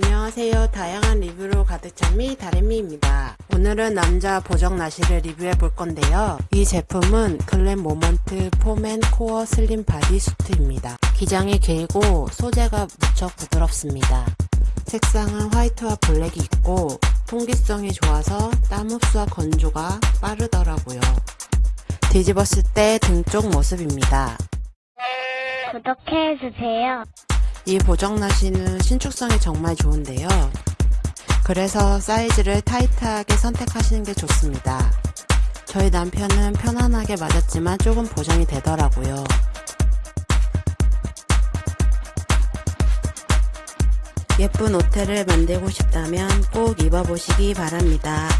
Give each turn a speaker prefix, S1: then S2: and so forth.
S1: 안녕하세요. 다양한 리뷰로 가득 찬미 다래미입니다. 오늘은 남자 보정 나시를 리뷰해 볼 건데요. 이 제품은 글램 모먼트 폼앤 코어 슬림 바디 수트입니다. 기장이 길고 소재가 무척 부드럽습니다. 색상은 화이트와 블랙이 있고 통기성이 좋아서 땀 흡수와 건조가 빠르더라고요. 뒤집었을 때 등 쪽 모습입니다.
S2: 구독해주세요.
S1: 이 보정 나시는 신축성이 정말 좋은데요. 그래서 사이즈를 타이트하게 선택하시는 게 좋습니다. 저희 남편은 편안하게 맞았지만 조금 보정이 되더라고요. 예쁜 옷태를 만들고 싶다면 꼭 입어보시기 바랍니다.